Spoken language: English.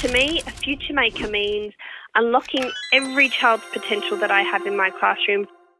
To me, a future maker means unlocking every child's potential that I have in my classroom.